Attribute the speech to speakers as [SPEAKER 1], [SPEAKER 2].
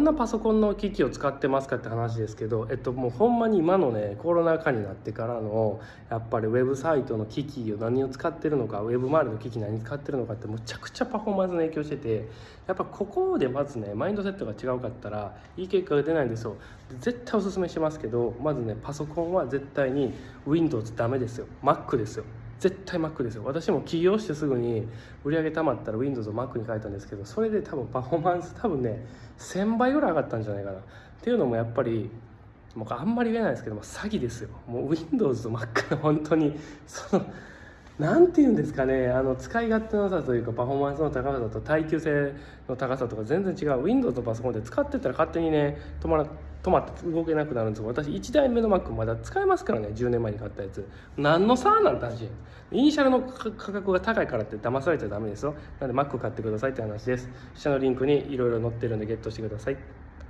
[SPEAKER 1] どんなパソコンの機器を使ってますかって話ですけど、えっと、もうほんまに今のねコロナ禍になってからのやっぱりウェブサイトの機器を何を使ってるのかウェブ周りの機器何使ってるのかってむちゃくちゃパフォーマンスに影響しててやっぱここでまずねマインドセットが違うかったらいい結果が出ないんですよ。絶対おすすめしますけどまずねパソコンは絶対に Windows ダメですよ。Mac ですよ。絶対 Mac ですよ。私も起業してすぐに売り上げたまったら Windows を Mac に変えたんですけどそれで多分パフォーマンス多分ね1000倍ぐらい上がったんじゃないかな。っていうのもやっぱりもうあんまり言えないですけども詐欺ですよ。もう Windows と Mac の本当にそのなんて言うんですかねあの使い勝手の良さというかパフォーマンスの高さと耐久性の高さとか全然違う。Windows のパソコンで使ってたら勝手にね止まら止まって動けなくなるんですけど私1台目の Mac まだ使えますからね。10年前に買ったやつ。何の差なんて話。イニシャルの価格が高いからって騙されちゃダメですよ。なので Mac 買ってくださいって話です。下のリンクにいろいろ載ってるんでゲットしてください。